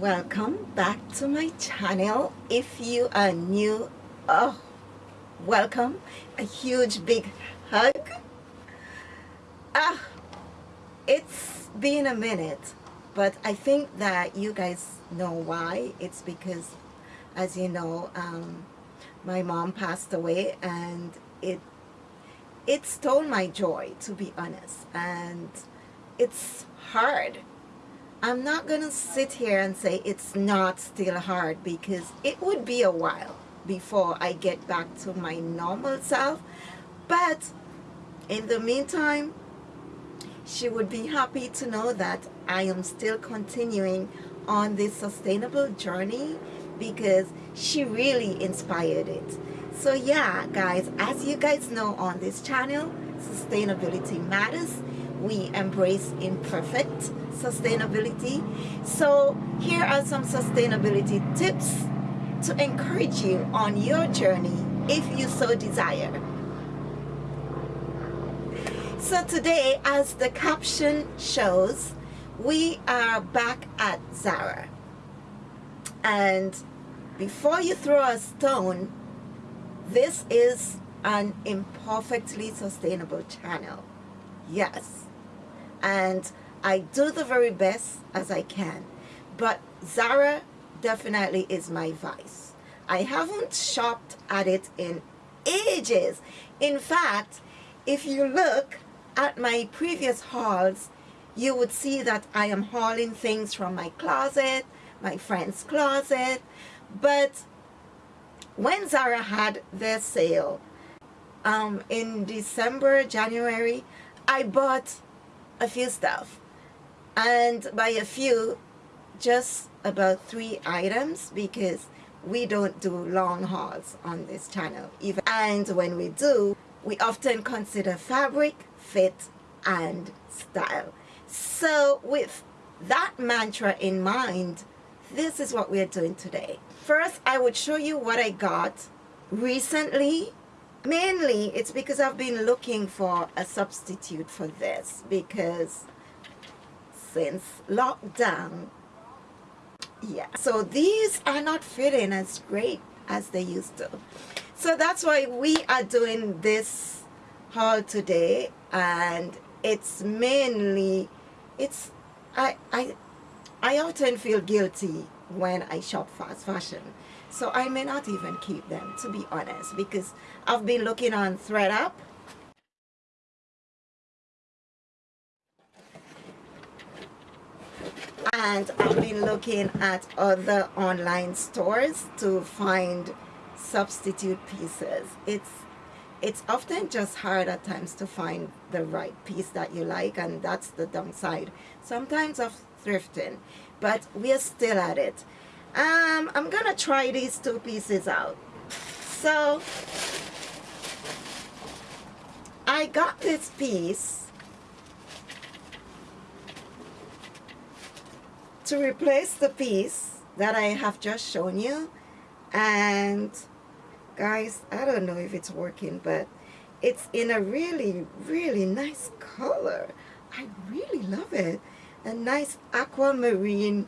welcome back to my channel. If you are new oh welcome. A huge big hug. Ah it's been a minute but I think that you guys know why. It's because as you know um, my mom passed away and it it stole my joy to be honest. And it's hard I'm not going to sit here and say it's not still hard because it would be a while before I get back to my normal self. But in the meantime, she would be happy to know that I am still continuing on this sustainable journey because she really inspired it. So yeah, guys, as you guys know on this channel, sustainability matters. We embrace imperfect sustainability. So here are some sustainability tips to encourage you on your journey if you so desire. So today, as the caption shows, we are back at Zara. And before you throw a stone, this is an imperfectly sustainable channel. Yes. And I do the very best as I can. But Zara definitely is my vice. I haven't shopped at it in ages. In fact, if you look at my previous hauls, you would see that I am hauling things from my closet, my friend's closet. But when Zara had their sale um, in December, January, I bought a few stuff. And by a few just about three items because we don't do long hauls on this channel. Even and when we do we often consider fabric fit and style. So with that mantra in mind this is what we're doing today. First I would show you what I got recently mainly it's because I've been looking for a substitute for this because since lockdown. Yeah, so these are not fitting as great as they used to. So that's why we are doing this haul today and it's mainly, it's, I, I, I often feel guilty when I shop fast fashion. So I may not even keep them, to be honest, because I've been looking on ThredUp and I've been looking at other online stores to find substitute pieces. It's it's often just hard at times to find the right piece that you like and that's the downside. Sometimes of thrifting but we're still at it um, I'm gonna try these two pieces out. So I got this piece to replace the piece that I have just shown you. And guys I don't know if it's working but it's in a really really nice color. I really love it. A nice aquamarine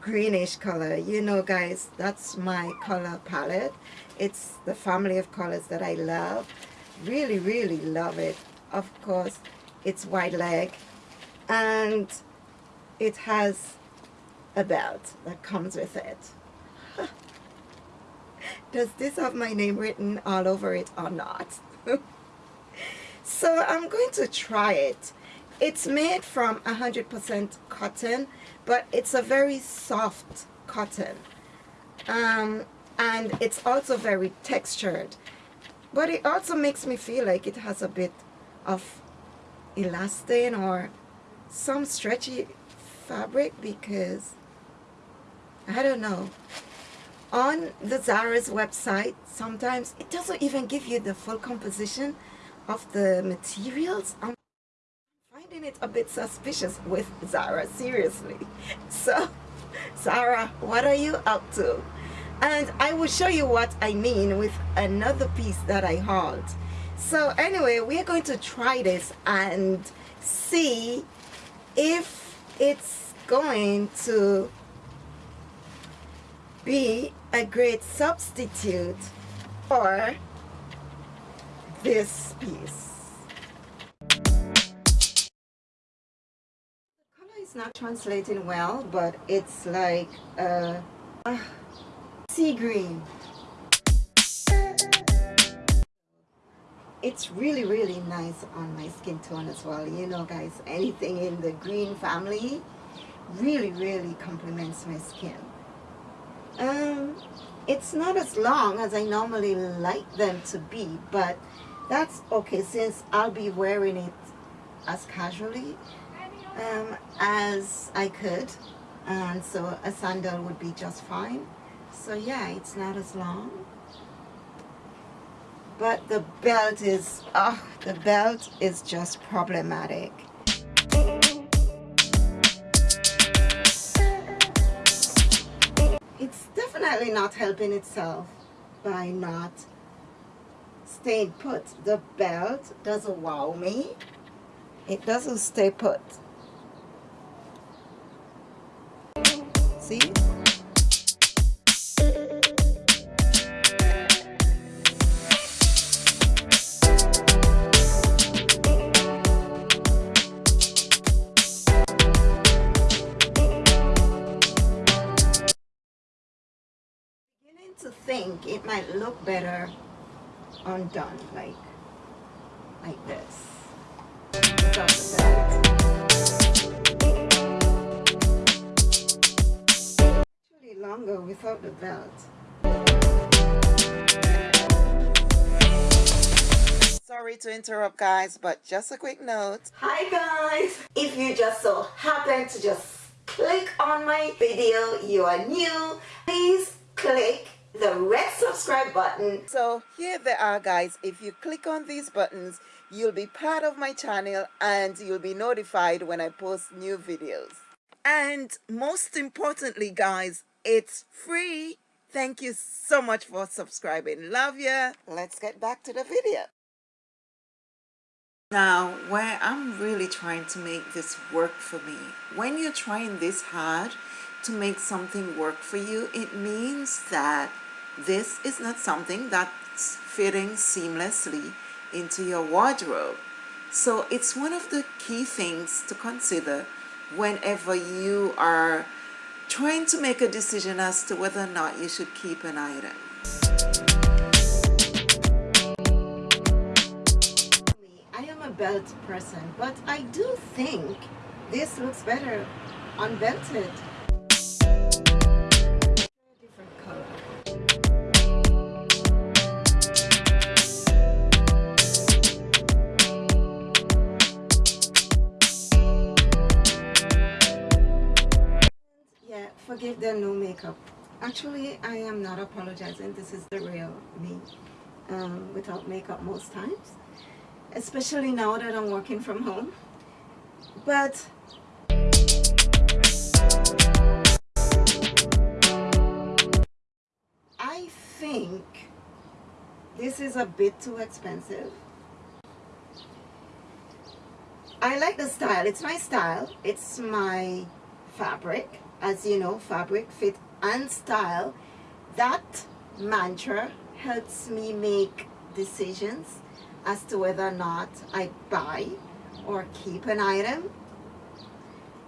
greenish color you know guys that's my color palette it's the family of colors that I love really really love it of course it's wide leg and it has a belt that comes with it. Does this have my name written all over it or not? so I'm going to try it. It's made from 100% cotton, but it's a very soft cotton. Um, and it's also very textured. But it also makes me feel like it has a bit of elastin or some stretchy fabric because I don't know. On the Zara's website, sometimes it doesn't even give you the full composition of the materials. Finding it a bit suspicious with Zara, seriously. So, Zara, what are you up to? And I will show you what I mean with another piece that I hauled. So anyway, we're going to try this and see if it's going to be a great substitute for this piece. Is not translating well, but it's like a, a sea green. It's really, really nice on my skin tone as well. You know, guys, anything in the green family really, really complements my skin. Um, it's not as long as I normally like them to be, but that's okay since I'll be wearing it as casually um, as I could and so a sandal would be just fine so yeah it's not as long but the belt is oh the belt is just problematic it's definitely not helping itself by not staying put. The belt doesn't wow me. It doesn't stay put. See? To think it might look better undone like like this longer without the belt sorry to interrupt guys but just a quick note hi guys if you just so happen to just click on my video you are new please click the red subscribe button. So here they are guys. If you click on these buttons, you'll be part of my channel and you'll be notified when I post new videos. And most importantly guys, it's free. Thank you so much for subscribing. Love ya. Let's get back to the video. Now, where I'm really trying to make this work for me, when you're trying this hard to make something work for you, it means that this is not something that's fitting seamlessly into your wardrobe. So it's one of the key things to consider whenever you are trying to make a decision as to whether or not you should keep an item. I am a belt person, but I do think this looks better unbelted. Forgive them no makeup. Actually I am not apologizing. This is the real me um, without makeup most times especially now that I'm working from home. But I think this is a bit too expensive. I like the style. It's my style. It's my fabric as you know fabric fit and style. That mantra helps me make decisions as to whether or not I buy or keep an item.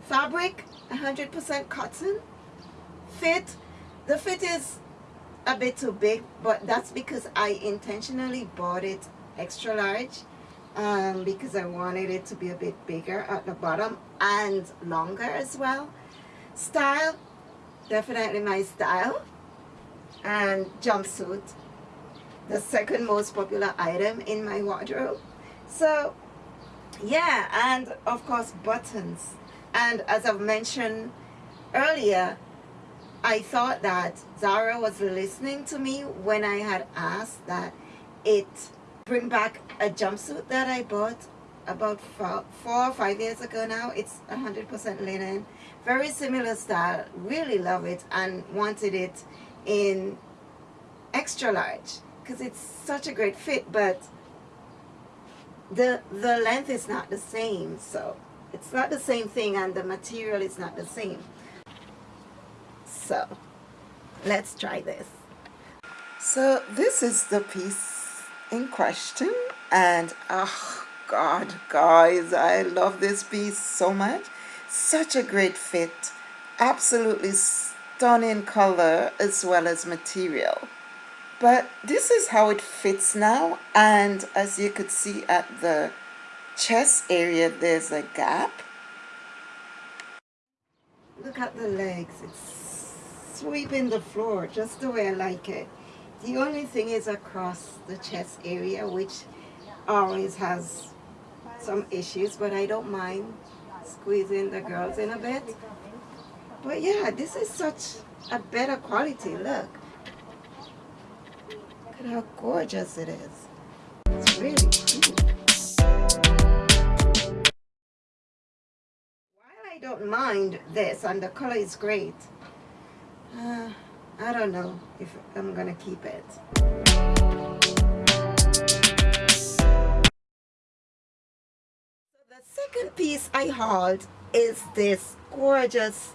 Fabric 100% cotton. Fit the fit is a bit too big but that's because I intentionally bought it extra large um, because I wanted it to be a bit bigger at the bottom and longer as well Style, definitely my style. And jumpsuit, the second most popular item in my wardrobe. So, yeah, and of course buttons. And as I've mentioned earlier, I thought that Zara was listening to me when I had asked that it bring back a jumpsuit that I bought about four, or five years ago now. It's 100% linen very similar style really love it and wanted it in extra large because it's such a great fit but the the length is not the same so it's not the same thing and the material is not the same so let's try this. So this is the piece in question and oh God guys I love this piece so much such a great fit. Absolutely stunning color as well as material. But this is how it fits now and as you could see at the chest area there's a gap. Look at the legs. It's sweeping the floor just the way I like it. The only thing is across the chest area which always has some issues but I don't mind squeezing the girls in a bit. But yeah this is such a better quality look. Look at how gorgeous it is. It's really cute. While I don't mind this and the color is great uh, I don't know if I'm gonna keep it second piece I hauled is this gorgeous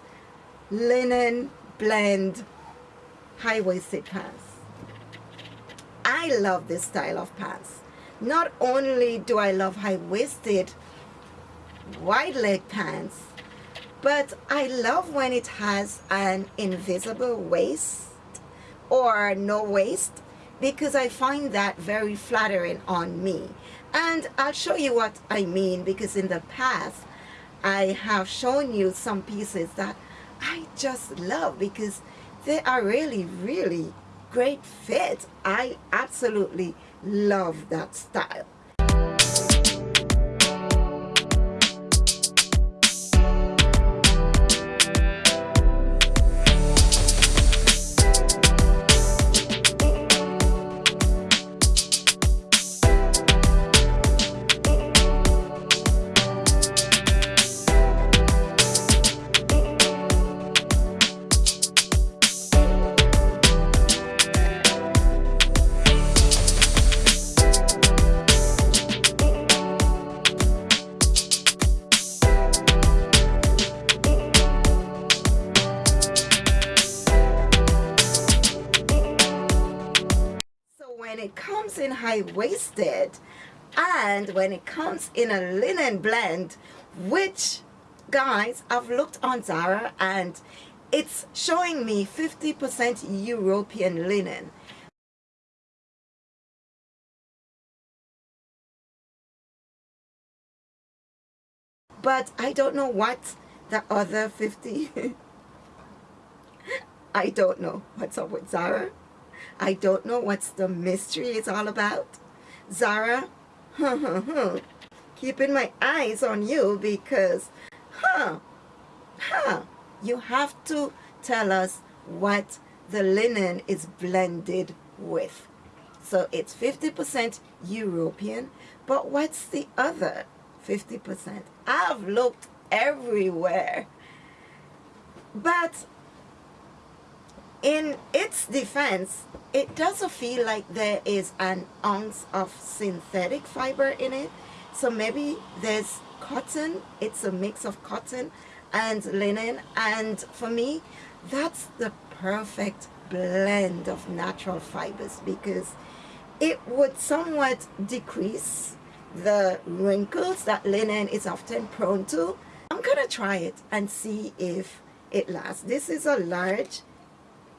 linen blend high-waisted pants. I love this style of pants. Not only do I love high-waisted wide leg pants, but I love when it has an invisible waist or no waist because I find that very flattering on me. And I'll show you what I mean because in the past I have shown you some pieces that I just love because they are really, really great fit. I absolutely love that style. High-waisted and when it comes in a linen blend which guys I've looked on Zara and it's showing me 50% European linen. But I don't know what the other 50 I don't know what's up with Zara I don't know what's the mystery it's all about. Zara, keeping my eyes on you because, huh, huh, you have to tell us what the linen is blended with. So it's 50% European, but what's the other 50%? I've looked everywhere. But in its defense, it doesn't feel like there is an ounce of synthetic fiber in it. So maybe there's cotton, it's a mix of cotton and linen. And for me, that's the perfect blend of natural fibers because it would somewhat decrease the wrinkles that linen is often prone to. I'm gonna try it and see if it lasts. This is a large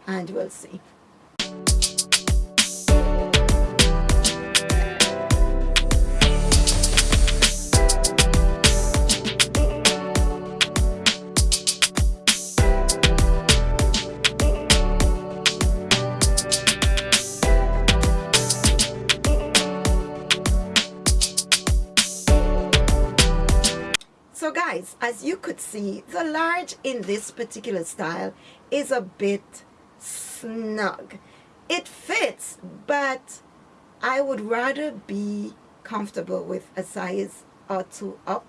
and we'll see. So guys, as you could see, the large in this particular style is a bit snug. It fits, but I would rather be comfortable with a size or two up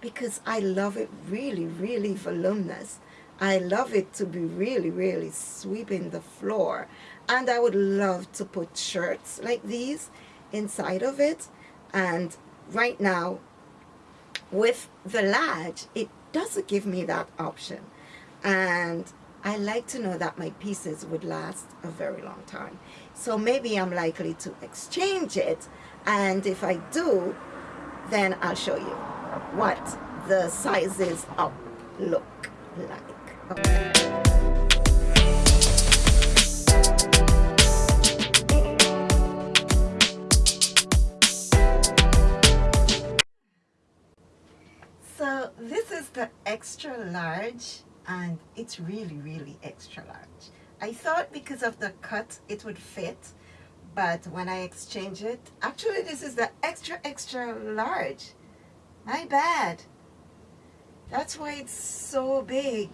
because I love it really, really voluminous. I love it to be really, really sweeping the floor. And I would love to put shirts like these inside of it. And right now, with the large, it doesn't give me that option. And I like to know that my pieces would last a very long time. So maybe I'm likely to exchange it and if I do, then I'll show you what the sizes up look like. Okay. So this is the extra large and it's really really extra large. I thought because of the cut it would fit but when I exchange it actually this is the extra extra large. My bad. That's why it's so big.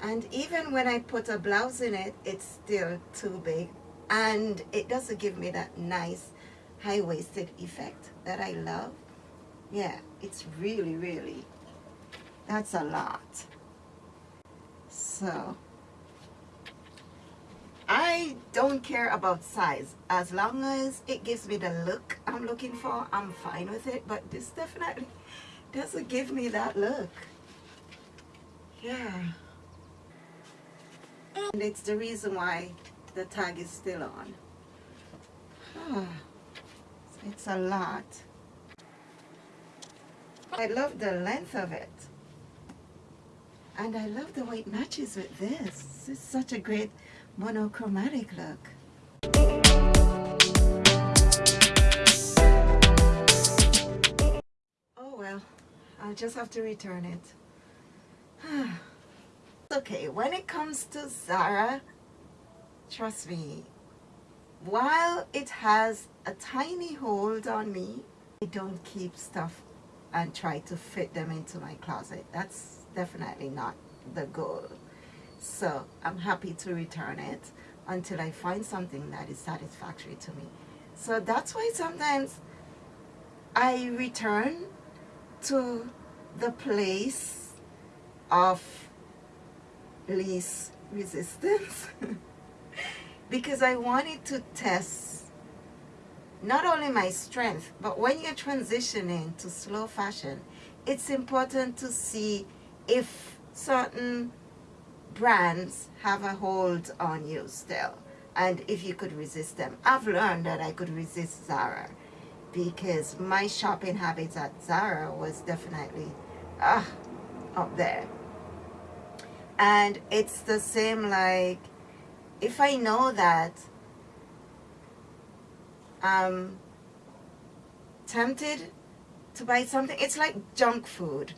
And even when I put a blouse in it it's still too big. And it doesn't give me that nice high-waisted effect that I love. Yeah it's really really that's a lot so I don't care about size. As long as it gives me the look I'm looking for I'm fine with it. But this definitely doesn't give me that look. Yeah. And it's the reason why the tag is still on. So it's a lot. I love the length of it and I love the way it matches with this it's such a great monochromatic look. Oh well, I'll just have to return it. okay, when it comes to Zara, trust me, while it has a tiny hold on me, I don't keep stuff and try to fit them into my closet. That's definitely not the goal. So I'm happy to return it until I find something that is satisfactory to me. So that's why sometimes I return to the place of least resistance because I wanted to test not only my strength but when you're transitioning to slow fashion it's important to see if certain brands have a hold on you still and if you could resist them. I've learned that I could resist Zara because my shopping habits at Zara was definitely uh, up there. And it's the same like if I know that I'm tempted to buy something it's like junk food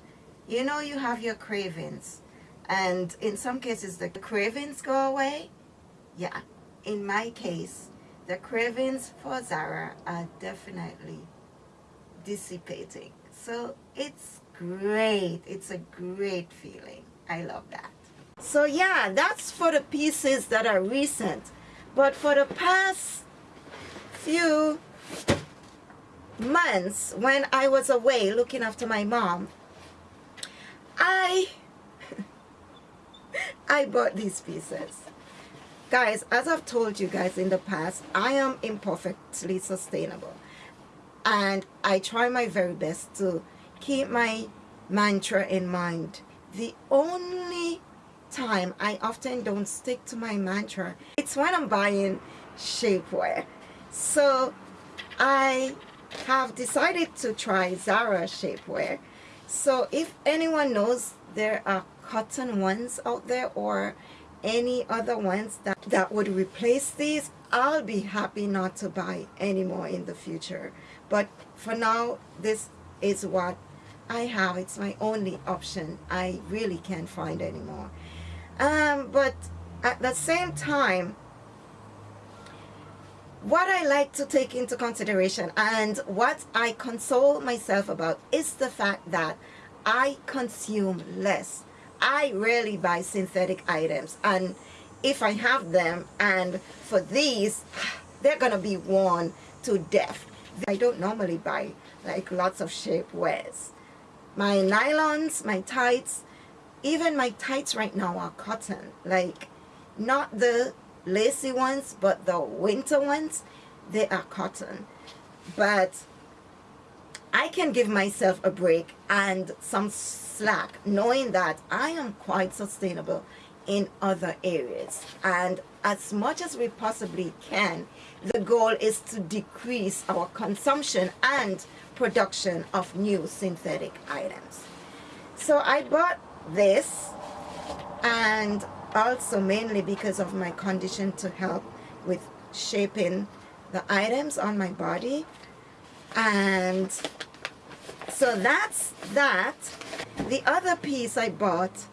you know you have your cravings. And in some cases the cravings go away. Yeah. In my case the cravings for Zara are definitely dissipating. So it's great. It's a great feeling. I love that. So yeah that's for the pieces that are recent. But for the past few months when I was away looking after my mom I I bought these pieces. Guys, as I've told you guys in the past, I am imperfectly sustainable. And I try my very best to keep my mantra in mind. The only time I often don't stick to my mantra, it's when I'm buying shapewear. So I have decided to try Zara shapewear. So if anyone knows there are cotton ones out there or any other ones that, that would replace these, I'll be happy not to buy anymore in the future. But for now, this is what I have. It's my only option. I really can't find anymore. Um, but at the same time, what I like to take into consideration and what I console myself about is the fact that I consume less. I rarely buy synthetic items and if I have them and for these they're gonna be worn to death. I don't normally buy like lots of shapewears. My nylons my tights even my tights right now are cotton like not the lacy ones but the winter ones they are cotton but I can give myself a break and some slack knowing that I am quite sustainable in other areas. And as much as we possibly can, the goal is to decrease our consumption and production of new synthetic items. So I bought this and also mainly because of my condition to help with shaping the items on my body. And so that's that. The other piece I bought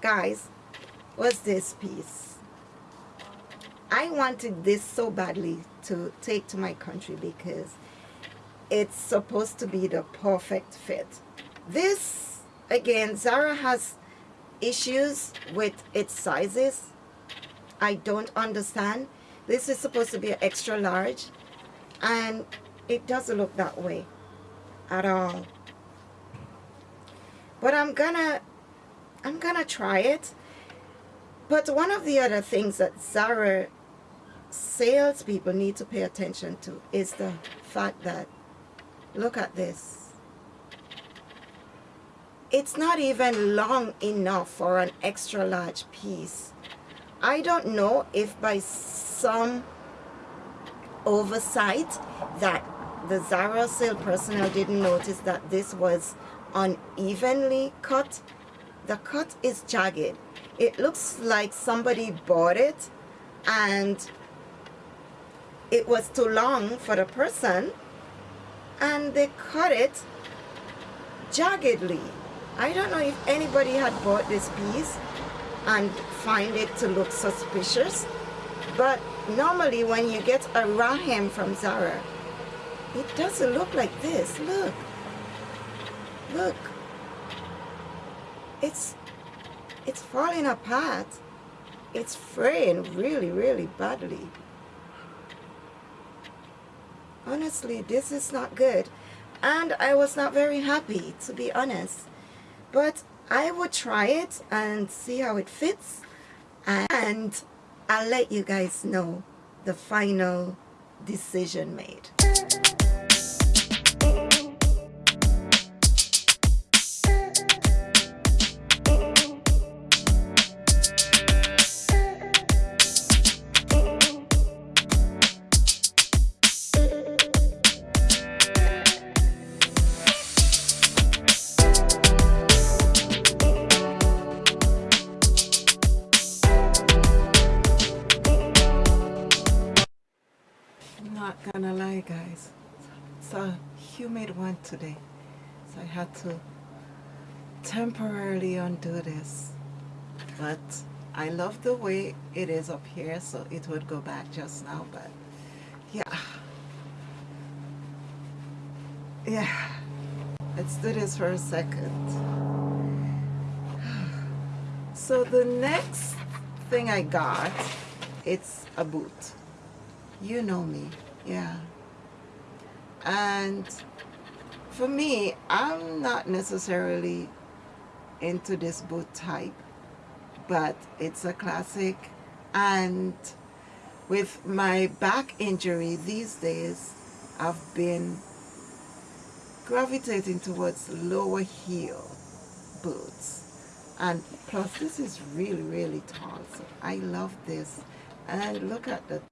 guys was this piece. I wanted this so badly to take to my country because it's supposed to be the perfect fit. This again Zara has issues with its sizes I don't understand. This is supposed to be an extra large and it doesn't look that way at all. But I'm gonna I'm gonna try it. But one of the other things that Zara salespeople need to pay attention to is the fact that look at this it's not even long enough for an extra large piece I don't know if by some oversight that the Zara sale personnel didn't notice that this was unevenly cut. The cut is jagged. It looks like somebody bought it and it was too long for the person and they cut it jaggedly. I don't know if anybody had bought this piece and find it to look suspicious but normally when you get a rahem from Zara it doesn't look like this. Look. Look. It's it's falling apart. It's fraying really really badly. Honestly this is not good. And I was not very happy to be honest but I will try it and see how it fits and I'll let you guys know the final decision made. One today. So I had to temporarily undo this. But I love the way it is up here so it would go back just now but yeah. Yeah. Let's do this for a second. So the next thing I got it's a boot. You know me. Yeah. And for me I'm not necessarily into this boot type but it's a classic. And with my back injury these days I've been gravitating towards lower heel boots. And plus this is really really tall so I love this. And look at the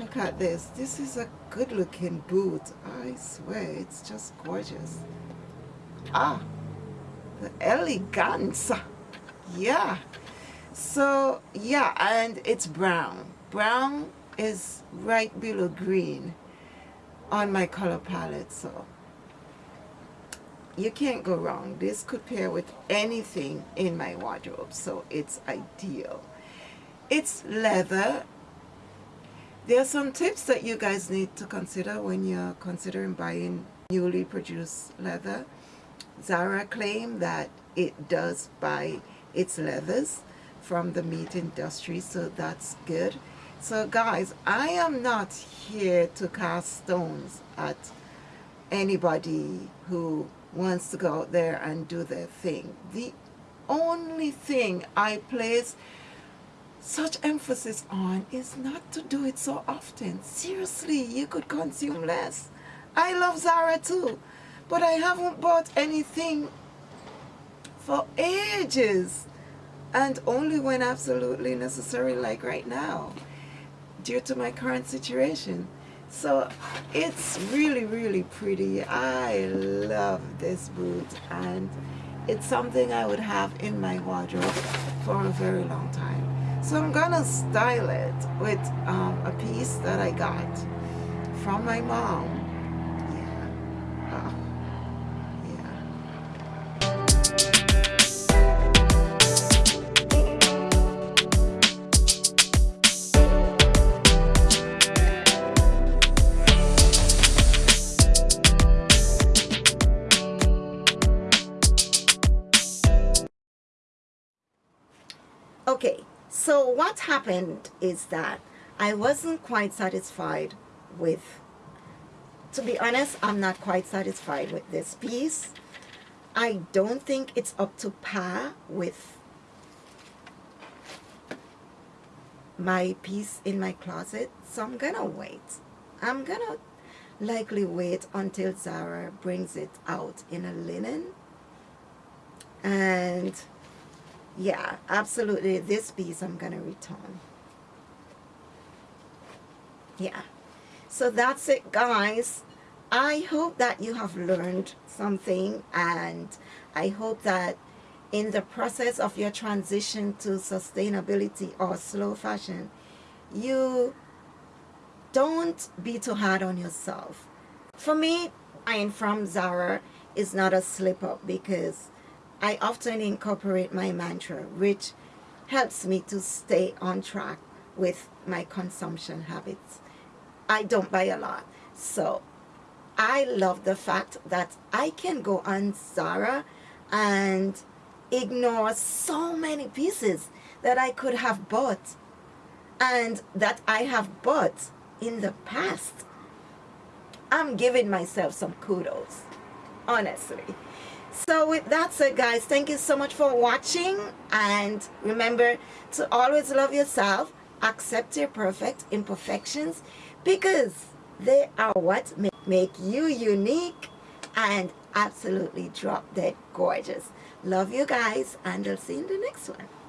Look at this. This is a good looking boot. I swear, it's just gorgeous. Ah, the elegance. Yeah. So, yeah, and it's brown. Brown is right below green on my color palette, so you can't go wrong. This could pair with anything in my wardrobe, so it's ideal. It's leather there are some tips that you guys need to consider when you're considering buying newly produced leather. Zara claim that it does buy its leathers from the meat industry, so that's good. So guys, I am not here to cast stones at anybody who wants to go out there and do their thing. The only thing I place such emphasis on is not to do it so often. Seriously, you could consume less. I love Zara too, but I haven't bought anything for ages and only when absolutely necessary like right now due to my current situation so it's really really pretty I love this boot and it's something I would have in my wardrobe for a very long time so I'm gonna style it with um, a piece that I got from my mom so what happened is that I wasn't quite satisfied with, to be honest, I'm not quite satisfied with this piece. I don't think it's up to par with my piece in my closet, so I'm gonna wait. I'm gonna likely wait until Zara brings it out in a linen and yeah absolutely. This piece I'm gonna return. Yeah. So that's it guys. I hope that you have learned something and I hope that in the process of your transition to sustainability or slow fashion you don't be too hard on yourself. For me buying from Zara. Is not a slip up because I often incorporate my mantra, which helps me to stay on track with my consumption habits. I don't buy a lot, so I love the fact that I can go on Zara and ignore so many pieces that I could have bought and that I have bought in the past. I'm giving myself some kudos, honestly. So with that said guys, thank you so much for watching and remember to always love yourself, accept your perfect imperfections because they are what make you unique and absolutely drop dead gorgeous. Love you guys and I'll see you in the next one.